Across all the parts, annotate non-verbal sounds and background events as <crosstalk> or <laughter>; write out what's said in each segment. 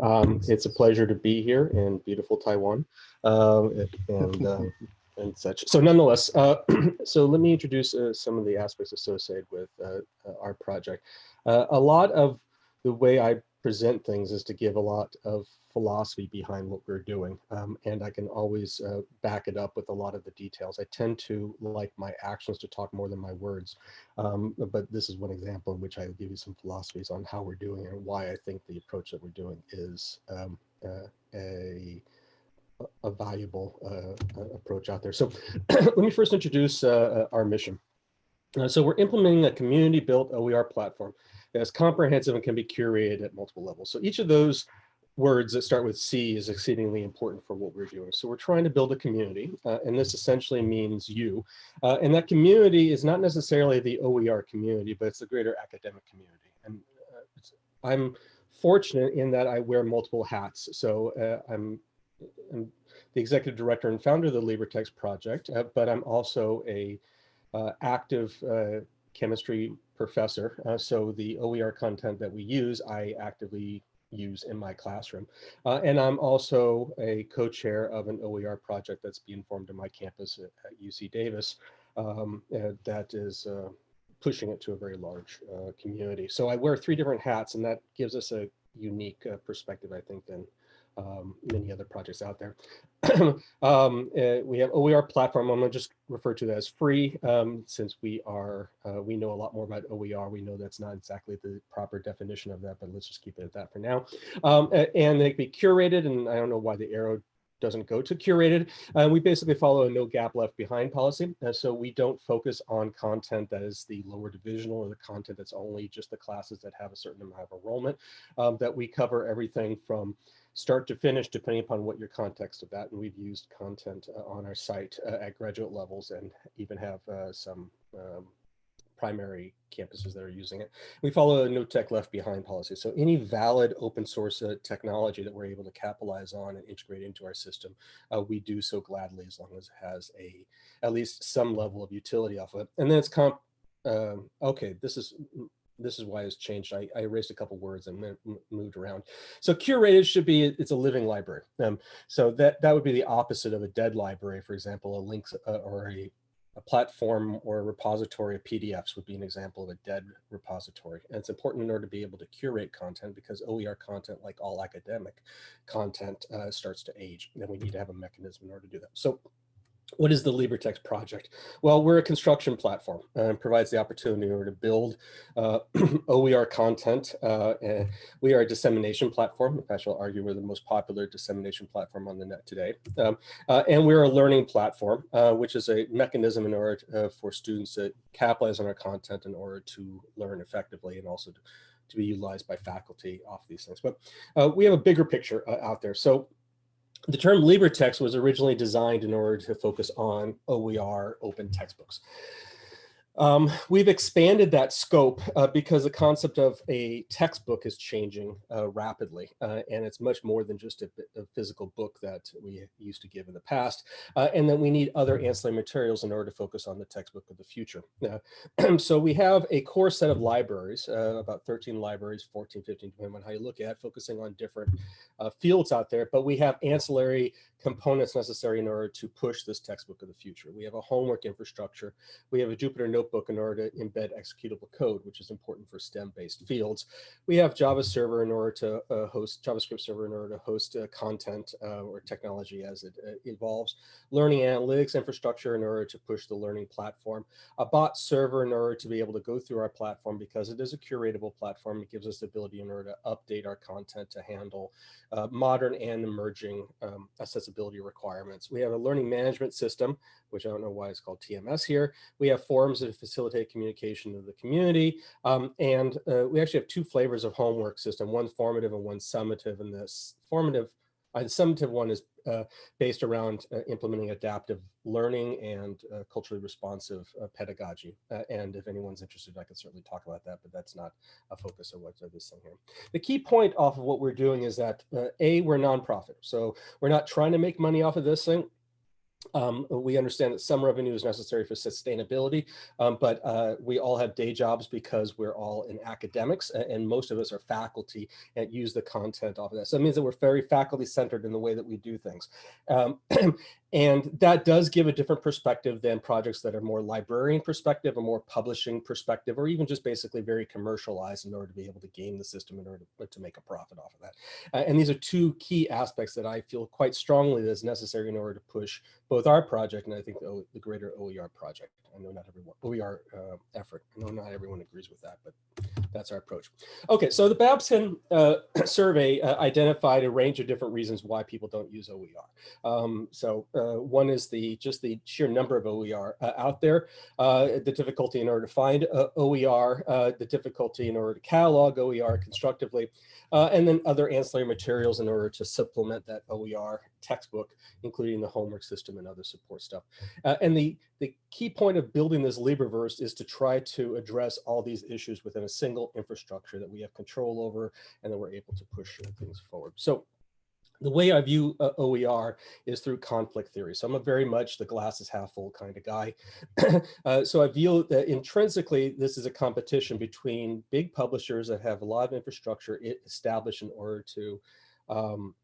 Um, it's a pleasure to be here in beautiful Taiwan uh, and uh, and such. So nonetheless, uh, <clears throat> so let me introduce uh, some of the aspects associated with uh, uh, our project. a lot of the way I present things is to give a lot of philosophy behind what we're doing. Um, and I can always uh, back it up with a lot of the details. I tend to like my actions to talk more than my words. Um, but this is one example in which I give you some philosophies on how we're doing and why I think the approach that we're doing is um, uh, a a valuable uh, approach out there. So <clears throat> let me first introduce uh, uh, our mission. Uh, so we're implementing a community-built OER platform that's comprehensive and can be curated at multiple levels. So each of those words that start with C is exceedingly important for what we're doing. So we're trying to build a community, uh, and this essentially means you. Uh, and that community is not necessarily the OER community, but it's the greater academic community. And uh, I'm fortunate in that I wear multiple hats. So uh, I'm, I'm, the executive director and founder of the LibreText project, uh, but I'm also a active chemistry professor. so the OER content that we use, I actively use in my classroom. Uh, and I'm also a co-chair of an OER project that's being formed in my campus at, at UC Davis um, that is uh, pushing it to a very large uh, community. So I wear three different hats and that gives us a unique uh, perspective, I think, than um, many other projects out there. <clears throat> um, uh, we have OER platform. I'm going to just refer to that as free um, since we are, uh, we know a lot more about OER. We know that's not exactly the proper definition of that, but let's just keep it at that for now. Um, and they can be curated, and I don't know why the arrow doesn't go to curated. Uh, we basically follow a no gap left behind policy. Uh, so we don't focus on content that is the lower divisional or the content that's only just the classes that have a certain amount of enrollment, um, that we cover everything from start to finish, depending upon what your context of that. And we've used content uh, on our site uh, at graduate levels and even have uh, some um, primary campuses that are using it. We follow a no tech left behind policy. So any valid open source uh, technology that we're able to capitalize on and integrate into our system, uh, we do so gladly as long as it has a at least some level of utility off of it. And then it's comp, um, okay, this is this is why it's changed. I, I erased a couple words and moved around. So curated should be, it's a living library. Um, so that, that would be the opposite of a dead library, for example, a links uh, or a, a platform or a repository of PDFs would be an example of a dead repository. And it's important in order to be able to curate content because OER content, like all academic content, uh, starts to age. And we need to have a mechanism in order to do that. So what is the LibreText project? Well, we're a construction platform and provides the opportunity to build uh, <clears throat> OER content. Uh, we are a dissemination platform. In fact, I'll argue we're the most popular dissemination platform on the net today. Um, uh, and we're a learning platform, uh, which is a mechanism in order uh, for students to capitalize on our content in order to learn effectively and also to, to be utilized by faculty off these things. But uh, we have a bigger picture out there. So the term LibreText was originally designed in order to focus on OER open textbooks. Um, we've expanded that scope uh, because the concept of a textbook is changing uh, rapidly, uh, and it's much more than just a, a, physical book that we used to give in the past, uh, and then we need other ancillary materials in order to focus on the textbook of the future. <clears throat> so we have a core set of libraries, uh, about 13 libraries, 14, 15, depending on how you look at, focusing on different uh, fields out there, but we have ancillary components necessary in order to push this textbook of the future. We have a homework infrastructure. We have a Jupyter notebook in order to embed executable code, which is important for STEM-based fields. We have Java server in order to uh, host, JavaScript server in order to host uh, content uh, or technology as it uh, evolves. Learning analytics infrastructure in order to push the learning platform. A bot server in order to be able to go through our platform because it is a curatable platform. It gives us the ability in order to update our content to handle uh, modern and emerging um, accessibility requirements. We have a learning management system, which I don't know why it's called TMS here. We have forums that facilitate communication to the community. Um, and uh, we actually have two flavors of homework system, one formative and one summative. And this formative, uh, the summative one is uh, based around uh, implementing adaptive learning and uh, culturally responsive uh, pedagogy. And if anyone's interested, I can certainly talk about that, but that's not a focus of what this thing here. The key point off of what we're doing is that A, we're nonprofit. So we're not trying to make money off of this thing. Um, we understand that some revenue is necessary for sustainability, um, but uh, we all have day jobs because we're all in academics and most of us are faculty and use the content off of that. So it means that we're very faculty centered in the way that we do things. Um, <clears throat> And that does give a different perspective than projects that are more librarian perspective or more publishing perspective, or even just basically very commercialized in order to be able to game the system in order to, to make a profit off of that. Uh, and these are two key aspects that I feel quite strongly is necessary in order to push both our project and I think the, the greater OER project. I know not everyone, OER uh, effort. I know not everyone agrees with that, but that's our approach. Okay, so the Babson uh, <clears throat> survey uh, identified a range of different reasons why people don't use OER. Um, so uh, one is the just the sheer number of OER uh, out there, uh, the difficulty in order to find OER, the difficulty in order to catalog OER constructively, Uh, and then other ancillary materials in order to supplement that OER textbook, including the homework system and other support stuff. Uh, and the, the key point of building this LibreVerse is to try to address all these issues within a single infrastructure that we have control over and that we're able to push things forward. So the way I view uh, OER is through conflict theory. So I'm a very much the glass is half full kind of guy. <clears throat> uh, so I view that intrinsically, this is a competition between big publishers that have a lot of infrastructure established in order to, um,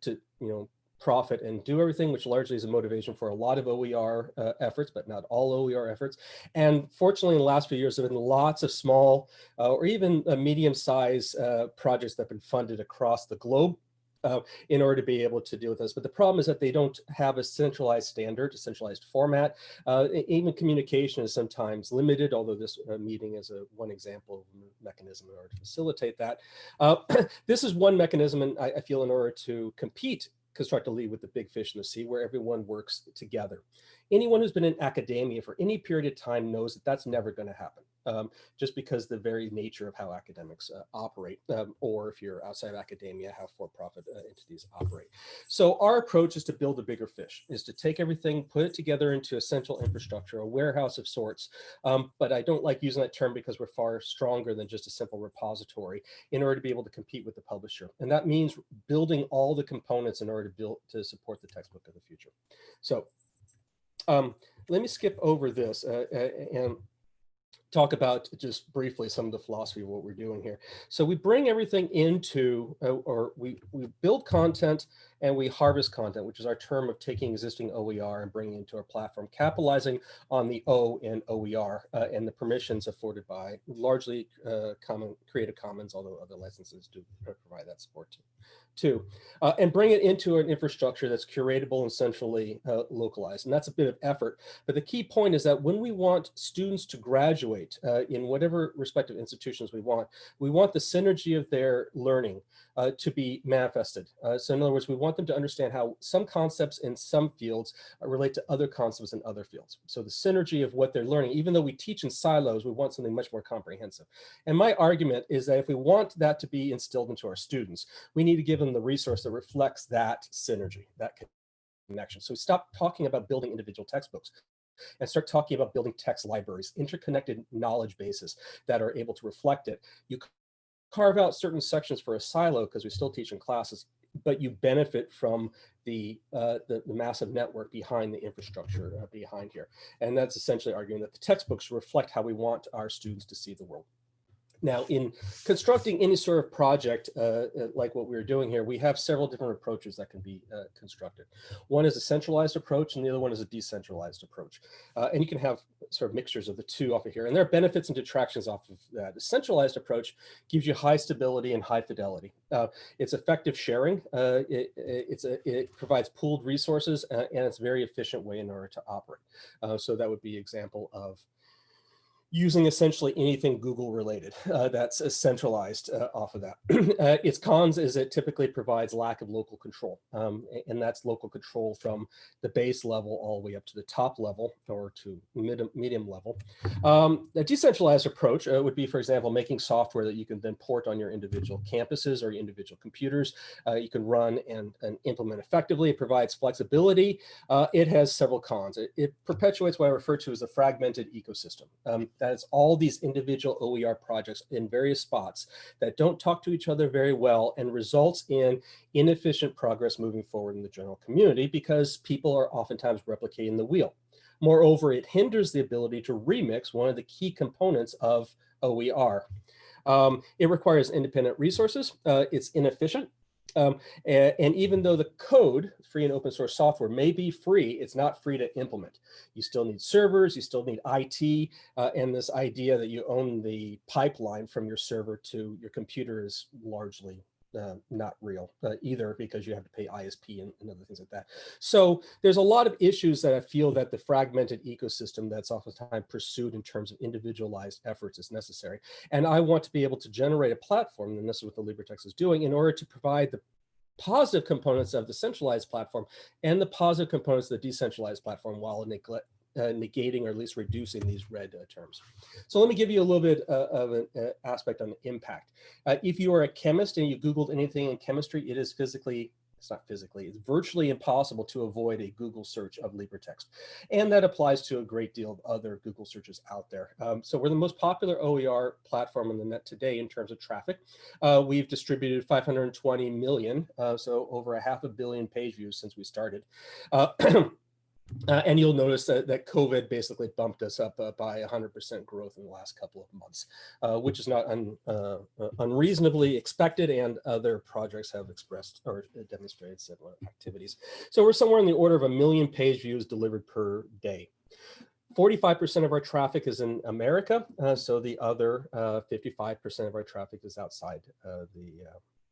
to you know, profit and do everything, which largely is a motivation for a lot of OER uh, efforts, but not all OER efforts. And fortunately, in the last few years, there have been lots of small uh, or even uh, medium-sized uh, projects that have been funded across the globe uh, in order to be able to deal with this. But the problem is that they don't have a centralized standard, a centralized format. Uh, even communication is sometimes limited, although this uh, meeting is a one example of a mechanism in order to facilitate that. Uh, <clears throat> this is one mechanism, and I, I feel in order to compete constructively with the big fish in the sea where everyone works together. Anyone who's been in academia for any period of time knows that that's never going to happen um, just because the very nature of how academics uh, operate, um, or if you're outside of academia, how for-profit uh, entities operate. So our approach is to build a bigger fish, is to take everything, put it together into a central infrastructure, a warehouse of sorts. Um, but I don't like using that term because we're far stronger than just a simple repository in order to be able to compete with the publisher. And that means building all the components in order to build to support the textbook of the future. So um, let me skip over this uh, uh and talk about just briefly some of the philosophy of what we're doing here. So we bring everything into, uh, or we, we build content and we harvest content, which is our term of taking existing OER and bringing into our platform, capitalizing on the O in OER uh, and the permissions afforded by largely uh, common Creative Commons, although other licenses do provide that support too too, uh, and bring it into an infrastructure that's curatable and centrally uh, localized. And that's a bit of effort. But the key point is that when we want students to graduate uh, in whatever respective institutions we want, we want the synergy of their learning uh, to be manifested. Uh, so in other words, we want them to understand how some concepts in some fields relate to other concepts in other fields. So the synergy of what they're learning, even though we teach in silos, we want something much more comprehensive. And my argument is that if we want that to be instilled into our students, we need to give them them the resource that reflects that synergy, that connection. So we stop talking about building individual textbooks and start talking about building text libraries, interconnected knowledge bases that are able to reflect it. You carve out certain sections for a silo because we still teach in classes, but you benefit from the, uh, the, the, massive network behind the infrastructure uh, behind here. And that's essentially arguing that the textbooks reflect how we want our students to see the world. Now, in constructing any sort of project uh, uh, like what we're doing here, we have several different approaches that can be uh, constructed. One is a centralized approach, and the other one is a decentralized approach. Uh, and you can have sort of mixtures of the two off of here. And there are benefits and detractions off of that. A centralized approach gives you high stability and high fidelity. Uh, it's effective sharing. Uh, it, it's a, it provides pooled resources, and it's a very efficient way in order to operate. so that would be example of using essentially anything Google related uh, that's centralized uh, off of that. <clears throat> uh, its cons is it typically provides lack of local control, um, and that's local control from the base level all the way up to the top level or to mid medium level. Um, a decentralized approach uh, would be, for example, making software that you can then port on your individual campuses or your individual computers. Uh, you can run and, and, implement effectively. It provides flexibility. Uh, it has several cons. It, it, perpetuates what I refer to as a fragmented ecosystem. Um, It's all these individual OER projects in various spots that don't talk to each other very well and results in inefficient progress moving forward in the general community because people are oftentimes replicating the wheel. Moreover, it hinders the ability to remix one of the key components of OER. Um, it requires independent resources. Uh, it's inefficient. Um, and, and, even though the code, free and open source software, may be free, it's not free to implement. You still need servers, you still need IT, uh, and this idea that you own the pipeline from your server to your computer is largely uh, not real uh, either because you have to pay ISP and, and, other things like that. So there's a lot of issues that I feel that the fragmented ecosystem that's oftentimes pursued in terms of individualized efforts is necessary. And I want to be able to generate a platform, and this is what the LibreText is doing, in order to provide the positive components of the centralized platform and the positive components of the decentralized platform while neglect, uh, negating or at least reducing these red uh, terms. So let me give you a little bit uh, of an uh, aspect on the impact. Uh, if you are a chemist and you Googled anything in chemistry, it is physically it's not physically, it's virtually impossible to avoid a Google search of LibreText. And that applies to a great deal of other Google searches out there. Um, so we're the most popular OER platform on the net today in terms of traffic. Uh, we've distributed 520 million, uh, so over a half a billion page views since we started. Uh, <clears throat> Uh, and you'll notice that, that COVID basically bumped us up uh, by 100% growth in the last couple of months, uh, which is not un, uh, uh, unreasonably expected and other projects have expressed or demonstrated similar activities. So we're somewhere in the order of a million page views delivered per day. 45% of our traffic is in America, uh, so the other 55% of our traffic is outside the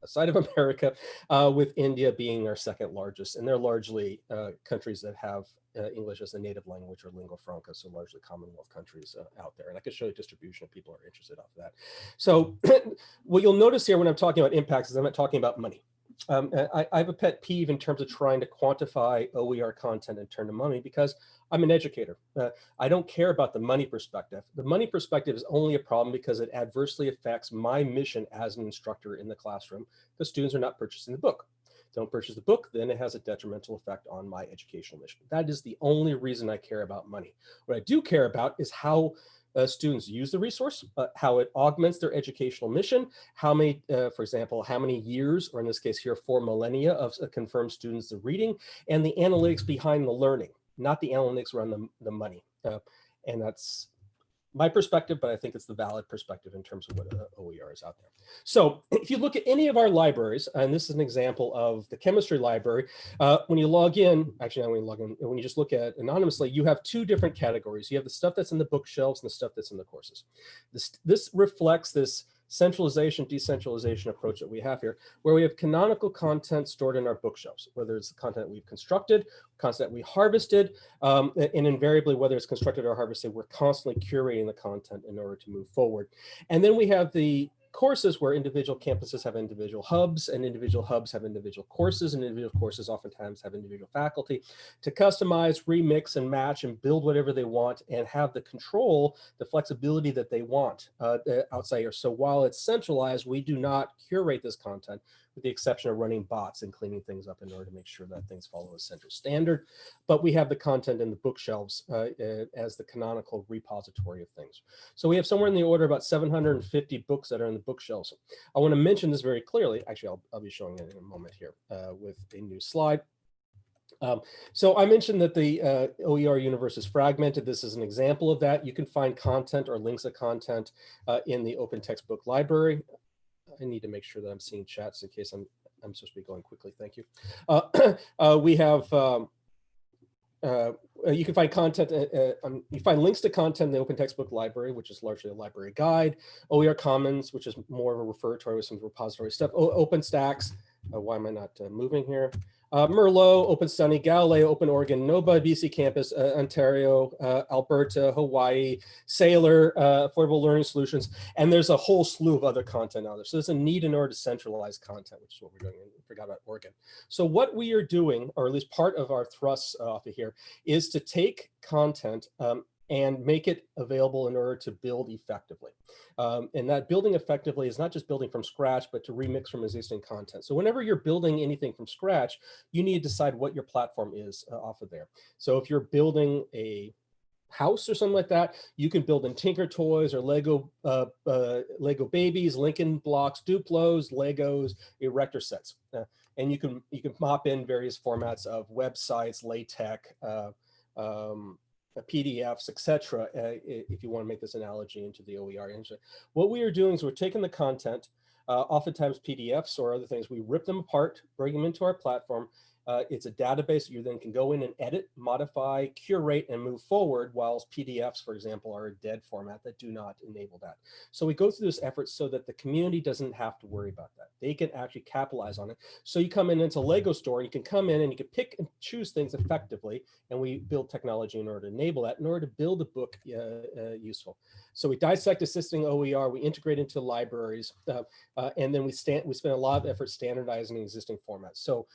outside of <laughs> America, uh, with India being our second largest. And they're largely uh, countries that have uh, English as a native language or lingua franca, so largely Commonwealth countries uh, out there. And I could show you distribution if people are interested off of that. So <clears throat> what you'll notice here when I'm talking about impacts is I'm not talking about money. Um, I, I, have a pet peeve in terms of trying to quantify OER content and turn to money because I'm an educator. Uh, I don't care about the money perspective. The money perspective is only a problem because it adversely affects my mission as an instructor in the classroom The students are not purchasing the book. Don't purchase the book, then it has a detrimental effect on my educational mission. That is the only reason I care about money. What I do care about is how uh, students use the resource, uh, how it augments their educational mission, how many, uh, for example, how many years, or in this case here, four millennia of uh, confirmed students of reading, and the analytics behind the learning, not the analytics around the, the money. Uh, and that's my perspective, but I think it's the valid perspective in terms of what OER is out there. So <clears throat> if you look at any of our libraries, and this is an example of the chemistry library, uh, when you log in, actually not when you log in, when you just look at anonymously, you have two different categories. You have the stuff that's in the bookshelves and the stuff that's in the courses. This, this reflects this centralization, decentralization approach that we have here, where we have canonical content stored in our bookshelves, whether it's the content we've constructed, content we harvested, um, and invariably, whether it's constructed or harvested, we're constantly curating the content in order to move forward. And then we have the courses where individual campuses have individual hubs and individual hubs have individual courses and individual courses oftentimes have individual faculty to customize, remix and match and build whatever they want and have the control, the flexibility that they want uh, outside here. So while it's centralized, we do not curate this content with the exception of running bots and cleaning things up in order to make sure that things follow a central standard. But we have the content in the bookshelves uh, uh, as the canonical repository of things. So we have somewhere in the order about 750 books that are in the bookshelves. I want to mention this very clearly. Actually, I'll, I'll be showing it in a moment here uh, with a new slide. Um, so I mentioned that the uh, OER universe is fragmented. This is an example of that. You can find content or links of content uh, in the open textbook library. I need to make sure that I'm seeing chats in case I'm I'm supposed to be going quickly. Thank you. Uh, <clears throat> uh, we have um, uh, you can find content, uh, uh, um, you find links to content in the Open Textbook Library, which is largely a library guide, OER Commons, which is more of a repository with some repository stuff, o OpenStax, uh, why am I not moving here? Uh, Merlot, OpenStudy, Galileo, Open Oregon, NOVA, BC Campus, uh, Ontario, uh, Alberta, Hawaii, Saylor, uh, Affordable Learning Solutions, and there's a whole slew of other content out there. So there's a need in order to centralize content, which is what we're doing. I forgot about Oregon. So what we are doing, or at least part of our thrusts off of here, is to take content um, and make it available in order to build effectively. Um, and that building effectively is not just building from scratch, but to remix from existing content. So whenever you're building anything from scratch, you need to decide what your platform is uh, off of there. So if you're building a house or something like that, you can build in Tinker Toys or Lego uh, uh, Lego babies, Lincoln blocks, Duplos, Legos, erector sets, uh, and you can you can mop in various formats of websites, LaTeX, uh, um, PDFs, etc. Uh, if you want to make this analogy into the OER engine, what we are doing is we're taking the content, uh, oftentimes PDFs or other things, we rip them apart, bring them into our platform, uh, it's a database you then can go in and edit, modify, curate, and move forward, whilst PDFs, for example, are a dead format that do not enable that. So we go through this effort so that the community doesn't have to worry about that. They can actually capitalize on it. So you come in into a Lego store, and you can come in and you can pick and choose things effectively, and we build technology in order to enable that, in order to build a book uh, uh, useful. So we dissect existing OER, we integrate into libraries, uh, uh, and then we, stand, we spend a lot of effort standardizing existing formats. So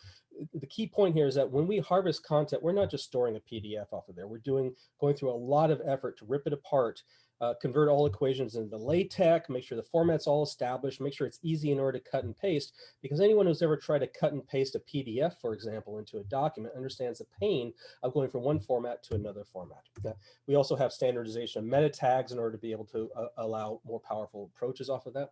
the key point here is that when we harvest content, we're not just storing a PDF off of there. We're doing going through a lot of effort to rip it apart, uh, convert all equations into LaTeX, make sure the format's all established, make sure it's easy in order to cut and paste, because anyone who's ever tried to cut and paste a PDF, for example, into a document understands the pain of going from one format to another format. Uh, we also have standardization of meta tags in order to be able to uh, allow more powerful approaches off of that.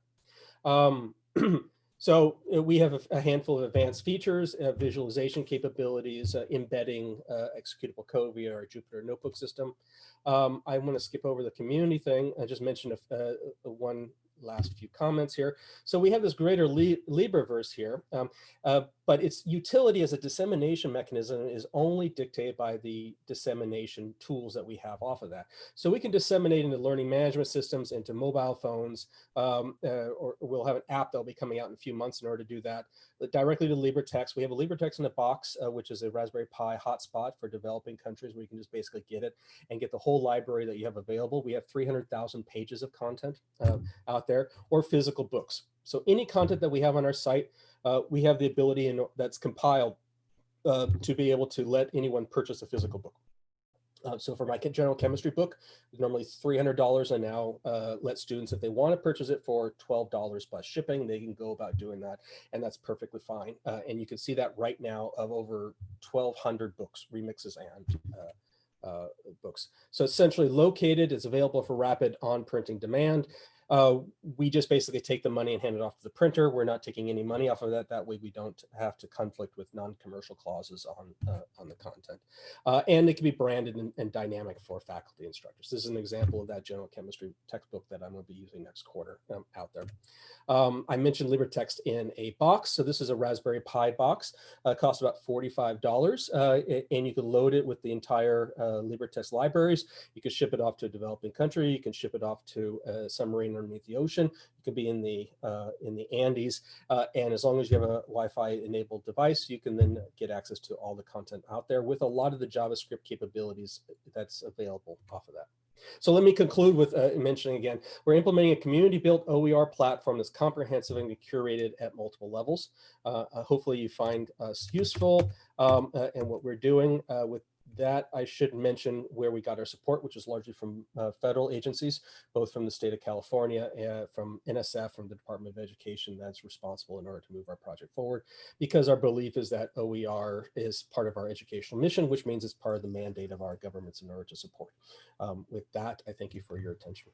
Um, <clears throat> So uh, we have a, handful of advanced features, uh, visualization capabilities, uh, embedding uh, executable code via our Jupyter notebook system. Um, I want to skip over the community thing. I just mentioned a, a, a one last few comments here. So we have this greater li LibreVerse here, um, uh, but its utility as a dissemination mechanism is only dictated by the dissemination tools that we have off of that. So we can disseminate into learning management systems, into mobile phones, um, uh, or we'll have an app that'll be coming out in a few months in order to do that. But directly to LibreText, we have a LibreText in a box, uh, which is a Raspberry Pi hotspot for developing countries where you can just basically get it and get the whole library that you have available. We have 300,000 pages of content uh, out there or physical books. So any content that we have on our site, uh, we have the ability and that's compiled uh, to be able to let anyone purchase a physical book. Uh, so for my general chemistry book, normally $300 and now uh, let students, if they want to purchase it for $12 plus shipping, they can go about doing that. And that's perfectly fine. Uh, and you can see that right now of over 1200 books, remixes and uh, uh, books. So essentially located, it's available for rapid on printing demand. Uh, we just basically take the money and hand it off to the printer. We're not taking any money off of that. That way we don't have to conflict with non-commercial clauses on, uh, on the content. Uh, and it can be branded and, and, dynamic for faculty instructors. This is an example of that general chemistry textbook that I'm going to be using next quarter um, out there. Um, I mentioned LibreText in a box. So this is a Raspberry Pi box. Uh, costs about $45 uh, and you can load it with the entire uh, LibreText libraries. You can ship it off to a developing country. You can ship it off to a submarine underneath the ocean. It could be in the uh, in the Andes, uh, and as long as you have a Wi-Fi enabled device, you can then get access to all the content out there with a lot of the JavaScript capabilities that's available off of that. So let me conclude with uh, mentioning again, we're implementing a community-built OER platform that's comprehensive and curated at multiple levels. Uh, uh, hopefully you find us useful um, uh, and what we're doing uh, with that I should mention where we got our support, which is largely from uh, federal agencies, both from the state of California, uh, from NSF, from the Department of Education that's responsible in order to move our project forward, because our belief is that OER is part of our educational mission, which means it's part of the mandate of our governments in order to support. Um, with that, I thank you for your attention.